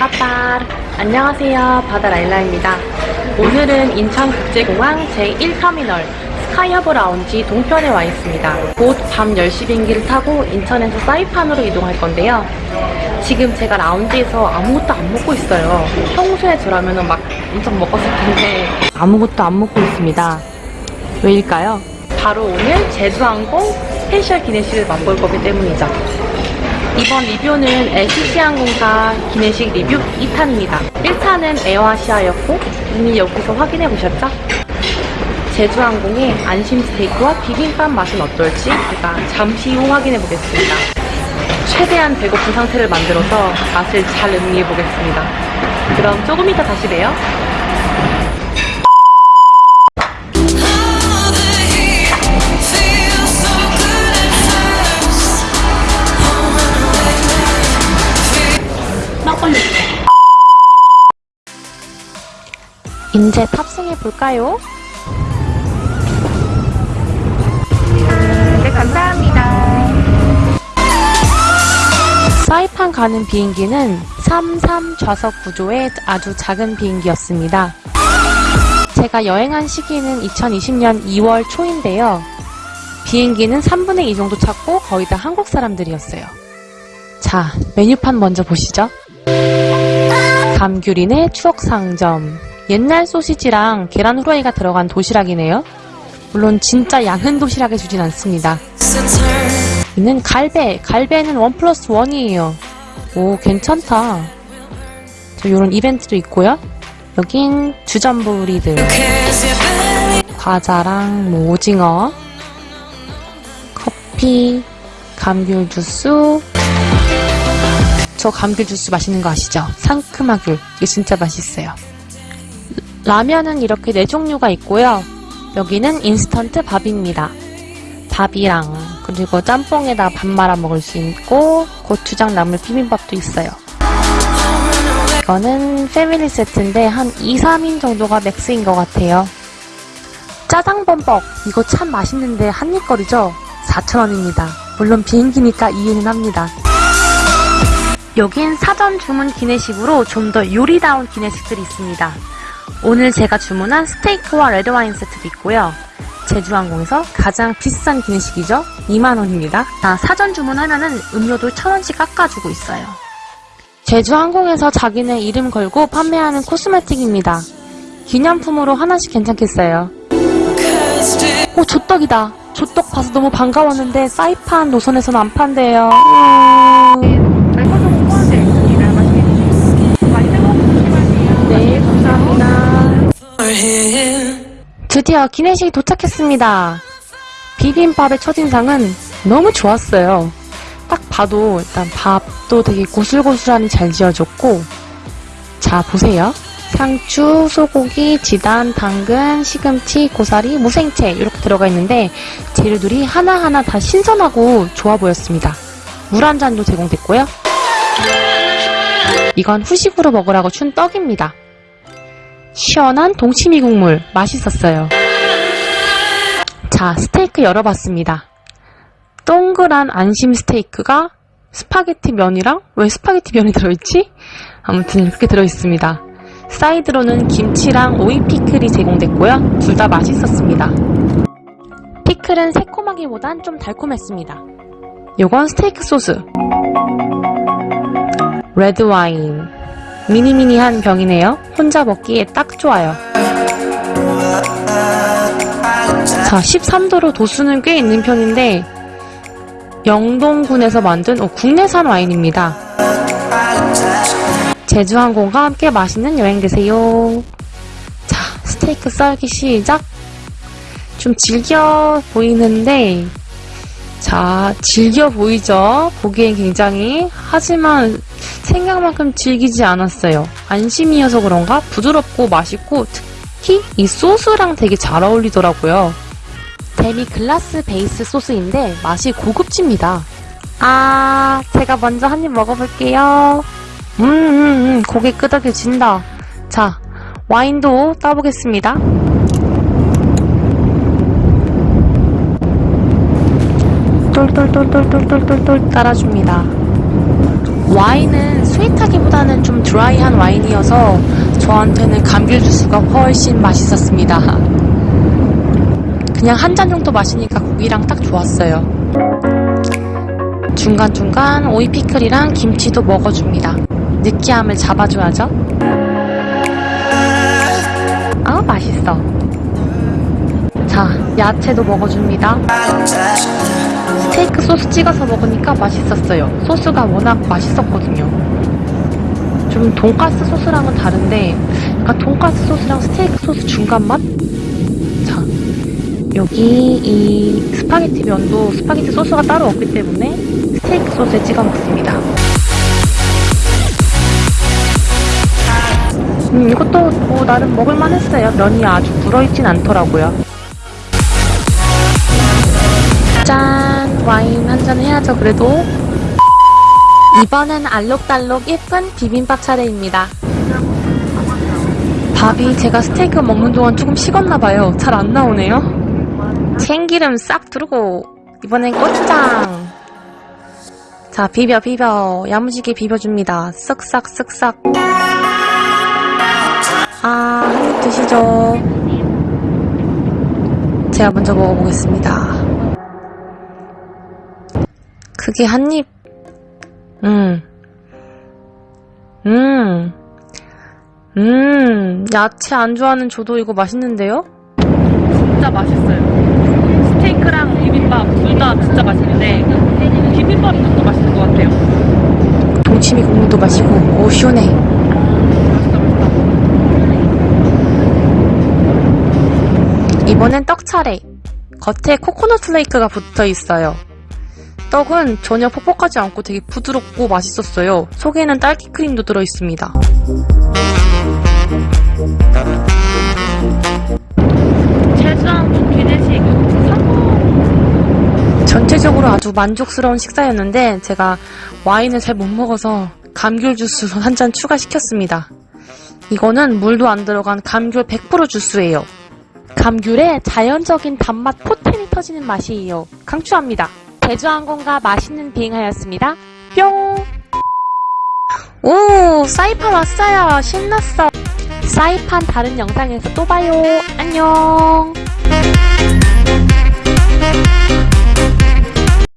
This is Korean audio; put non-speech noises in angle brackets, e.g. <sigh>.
빠빠 안녕하세요. 바다라일라입니다. 오늘은 인천국제공항 제1터미널 스카이허브 라운지 동편에 와 있습니다. 곧 밤 10시 비행기를 타고 인천에서 사이판으로 이동할 건데요. 지금 제가 라운지에서 아무것도 안 먹고 있어요. 평소에 저라면 막 엄청 먹었을 텐데 아무것도 안 먹고 있습니다. 왜일까요? 바로 오늘 제주항공 special 기내식을 맛볼 거기 때문이죠 이번 리뷰는 LCC항공사 기내식 리뷰 2탄입니다. 1탄은 에어아시아였고 이미 여기서 확인해 보셨죠? 제주항공의 안심 스테이크와 비빔밥 맛은 어떨지 제가 잠시 후 확인해 보겠습니다. 최대한 배고픈 상태를 만들어서 맛을 잘 음미해 보겠습니다. 그럼 조금 이따 다시 봬요. 이제 탑승해 볼까요? 네, 감사합니다. 사이판 가는 비행기는 33 좌석 구조의 아주 작은 비행기였습니다. 제가 여행한 시기는 2020년 2월 초인데요. 비행기는 3분의 2 정도 찼고 거의 다 한국 사람들이었어요. 자, 메뉴판 먼저 보시죠. 감귤인의 추억 상점. 옛날 소시지랑 계란 후라이가 들어간 도시락이네요. 물론 진짜 양은 도시락에 주진 않습니다. 이는 갈배. 갈배는 원 플러스 원이에요. 오, 괜찮다. 저 요런 이벤트도 있고요. 여긴 주전부리들. 과자랑 뭐 오징어, 커피, 감귤 주스. 저 감귤 주스 맛있는 거 아시죠? 상큼하귤. 이게 진짜 맛있어요. 라면은 이렇게 네 종류가 있고요. 여기는 인스턴트 밥입니다. 밥이랑 그리고 짬뽕에다 밥 말아 먹을 수 있고 고추장 나물 비빔밥도 있어요. 이거는 family 세트인데 한 2, 3인 정도가 max인 것 같아요. 짜장 범벅 이거 참 맛있는데 한입거리죠? 4,000원입니다. 물론 비행기니까 이해는 합니다. 여긴 사전 주문 기내식으로 좀 더 요리다운 기내식들이 있습니다. 오늘 제가 주문한 스테이크와 레드와인 세트도 있고요. 제주항공에서 가장 비싼 기내식이죠? 2만원입니다. 자, 사전 주문하면은 음료도 1,000원씩 깎아주고 있어요. 제주항공에서 자기네 이름 걸고 판매하는 코스메틱입니다. 기념품으로 하나씩 괜찮겠어요. 오, 조떡이다. 조떡 봐서 너무 반가웠는데 사이판 노선에서는 안 판대요. 드디어 기내식이 도착했습니다. 비빔밥의 첫인상은 너무 좋았어요. 딱 봐도 일단 밥도 되게 고슬고슬하니 잘 지어졌고 자 보세요. 상추, 소고기, 지단, 당근, 시금치, 고사리, 무생채 이렇게 들어가 있는데 재료들이 하나하나 다 신선하고 좋아 보였습니다. 물 한 잔도 제공됐고요. 이건 후식으로 먹으라고 준 떡입니다. 시원한 동치미 국물 맛있었어요. 자, 스테이크 열어봤습니다. 동그란 안심 스테이크가 스파게티 면이랑 왜 스파게티 면이 들어있지? 아무튼 이렇게 들어있습니다. side로는 김치랑 오이 피클이 제공됐고요. 둘 다 맛있었습니다. 피클은 새콤하기보단 좀 달콤했습니다. 요건 스테이크 소스. 레드 와인. 미니미니한 병이네요. 혼자 먹기에 딱 좋아요. 자, 13도로 도수는 꽤 있는 편인데 영동군에서 만든 어, 국내산 와인입니다. 제주항공과 함께 맛있는 여행 되세요. 자, 스테이크 썰기 시작. 좀 질겨 보이는데 자, 질겨 보이죠? 보기엔 굉장히. 하지만 생각만큼 질기지 않았어요. 안심이어서 그런가? 부드럽고 맛있고 특히 이 소스랑 되게 잘 어울리더라고요. 데미 글라스 베이스 소스인데 맛이 고급집니다. 아, 제가 먼저 한 입 먹어볼게요. 음, 음, 음, 고개 끄덕여진다. 자, 와인도 따보겠습니다. 똘똘똘똘똘똘똘 따라줍니다. 와인은 스윗하기보다는 좀 드라이한 와인이어서 저한테는 감귤 주스가 훨씬 맛있었습니다. 그냥 한 잔 정도 마시니까 고기랑 딱 좋았어요. 중간중간 오이 피클이랑 김치도 먹어줍니다. 느끼함을 잡아줘야죠. 아, 맛있어. 자, 야채도 먹어줍니다. 스테이크 소스 찍어서 먹으니까 맛있었어요. 소스가 워낙 맛있었거든요. 좀 돈가스 소스랑은 다른데, 약간 돈가스 소스랑 스테이크 소스 중간 맛? 자, 여기 이 스파게티 면도 스파게티 소스가 따로 없기 때문에 스테이크 소스에 찍어 먹습니다. 음, 이것도 뭐 나름 먹을만 했어요. 면이 아주 불어있진 않더라고요. 와인 한 잔 해야죠, 그래도. 이번엔 알록달록 예쁜 비빔밥 차례입니다. 밥이 제가 스테이크 먹는 동안 조금 식었나봐요. 잘 안 나오네요. 참기름 싹 두르고, 이번엔 고추장. 자, 비벼, 비벼. 야무지게 비벼줍니다. 쓱싹, 쓱싹. 아, 한 입 드시죠. 제가 먼저 먹어보겠습니다. 그게 한 입, 음, 음, 음, 야채 안 좋아하는 저도 이거 맛있는데요? 진짜 맛있어요. 스테이크랑 비빔밥 둘 다 진짜 맛있는데, 비빔밥이 좀더 맛있는 것 같아요. 동치미 국물도 마시고, 오, 시원해. 이번엔 떡 차례. 겉에 코코넛 플레이크가 붙어 있어요. 떡은 전혀 퍽퍽하지 않고 되게 부드럽고 맛있었어요. 속에는 딸기 크림도 들어있습니다. 전체적으로 아주 만족스러운 식사였는데 제가 와인을 잘 못 먹어서 감귤 주스 <laughs> 한잔 추가시켰습니다. 이거는 물도 안 들어간 감귤 100% 주스예요. 감귤의 자연적인 단맛 포텐이 터지는 맛이에요. 강추합니다. 제주항공과 맛있는 비행하였습니다. 뿅! 오! 사이판 왔어요. 신났어. 사이판 다른 영상에서 또 봐요. 안녕!